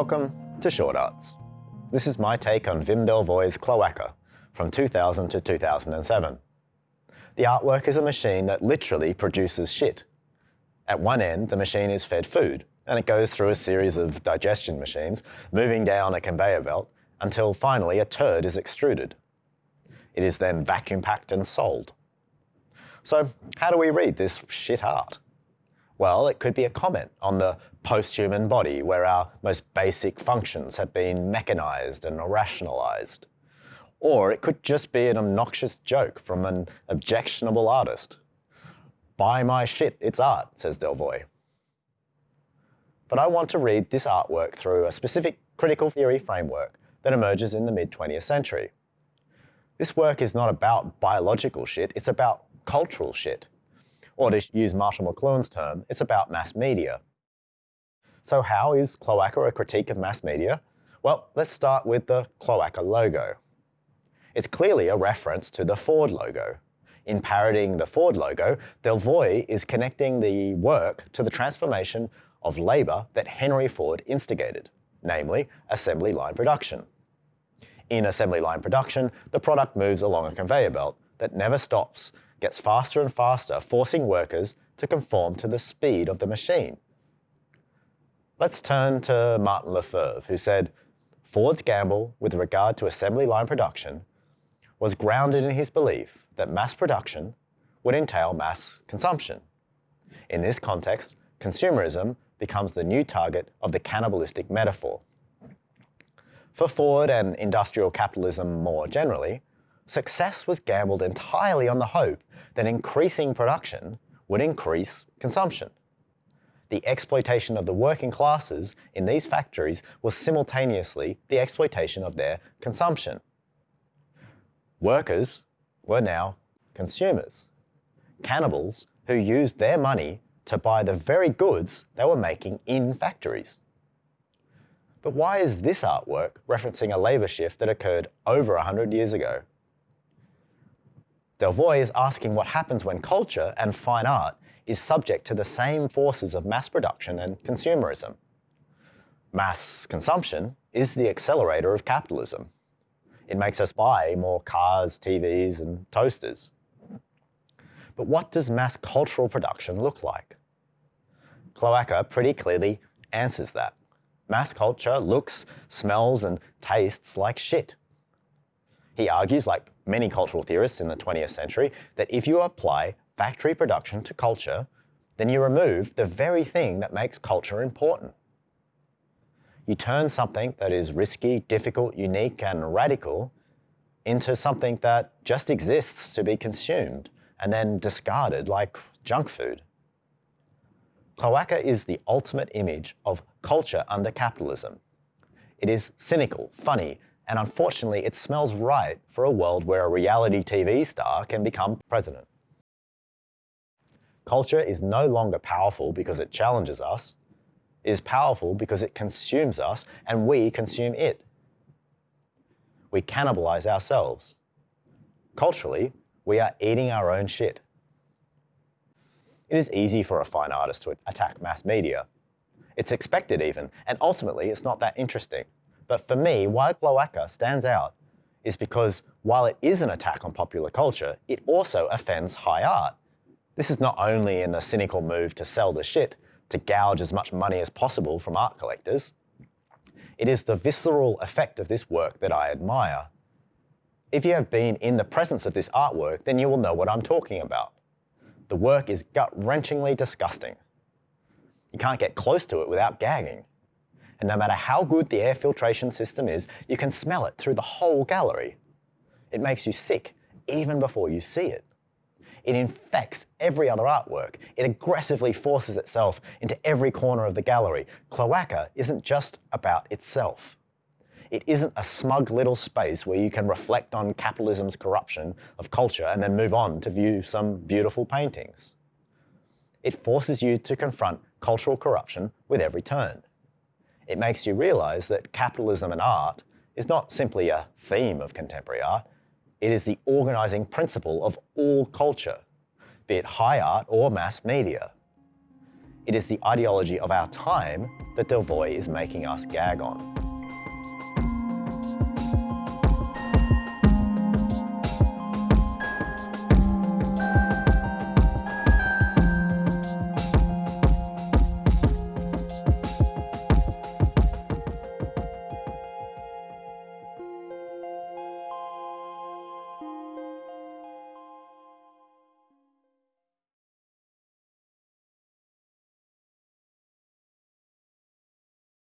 Welcome to Short Arts. This is my take on Wim Delvoye's Cloaca from 2000 to 2007. The artwork is a machine that literally produces shit. At one end, the machine is fed food, and it goes through a series of digestion machines, moving down a conveyor belt until finally a turd is extruded. It is then vacuum packed and sold. So how do we read this shit art? Well, it could be a comment on the post-human body where our most basic functions have been mechanized and rationalized. Or it could just be an obnoxious joke from an objectionable artist. Buy my shit, it's art, says Delvoye. But I want to read this artwork through a specific critical theory framework that emerges in the mid-20th century. This work is not about biological shit, it's about cultural shit. Or to use Marshall McLuhan's term, it's about mass media. So how is Cloaca a critique of mass media? Well, let's start with the Cloaca logo. It's clearly a reference to the Ford logo. In parodying the Ford logo, Delvoye is connecting the work to the transformation of labour that Henry Ford instigated, namely assembly line production. In assembly line production, the product moves along a conveyor belt that never stops gets faster and faster, forcing workers to conform to the speed of the machine. Let's turn to Martin Lefebvre, who said, Ford's gamble with regard to assembly line production was grounded in his belief that mass production would entail mass consumption. In this context, consumerism becomes the new target of the cannibalistic metaphor. For Ford and industrial capitalism more generally, success was gambled entirely on the hope that increasing production would increase consumption. The exploitation of the working classes in these factories was simultaneously the exploitation of their consumption. Workers were now consumers, cannibals who used their money to buy the very goods they were making in factories. But why is this artwork referencing a labour shift that occurred over 100 years ago? Delvoye is asking what happens when culture and fine art is subject to the same forces of mass production and consumerism. Mass consumption is the accelerator of capitalism. It makes us buy more cars, TVs and toasters. But what does mass cultural production look like? Cloaca pretty clearly answers that. Mass culture looks, smells and tastes like shit. He argues, like many cultural theorists in the 20th century, that if you apply factory production to culture, then you remove the very thing that makes culture important. You turn something that is risky, difficult, unique and radical into something that just exists to be consumed and then discarded like junk food. Cloaca is the ultimate image of culture under capitalism. It is cynical, funny, and unfortunately it smells right for a world where a reality TV star can become president. Culture is no longer powerful because it challenges us. It is powerful because it consumes us and we consume it. We cannibalize ourselves. Culturally, we are eating our own shit. It is easy for a fine artist to attack mass media. It's expected even, and ultimately it's not that interesting. But for me, why Cloaca stands out is because while it is an attack on popular culture, it also offends high art. This is not only in the cynical move to sell the shit, to gouge as much money as possible from art collectors. It is the visceral effect of this work that I admire. If you have been in the presence of this artwork, then you will know what I'm talking about. The work is gut-wrenchingly disgusting. You can't get close to it without gagging and no matter how good the air filtration system is, you can smell it through the whole gallery. It makes you sick even before you see it. It infects every other artwork. It aggressively forces itself into every corner of the gallery. Cloaca isn't just about itself. It isn't a smug little space where you can reflect on capitalism's corruption of culture and then move on to view some beautiful paintings. It forces you to confront cultural corruption with every turn it makes you realize that capitalism and art is not simply a theme of contemporary art, it is the organizing principle of all culture, be it high art or mass media. It is the ideology of our time that Delvoye is making us gag on.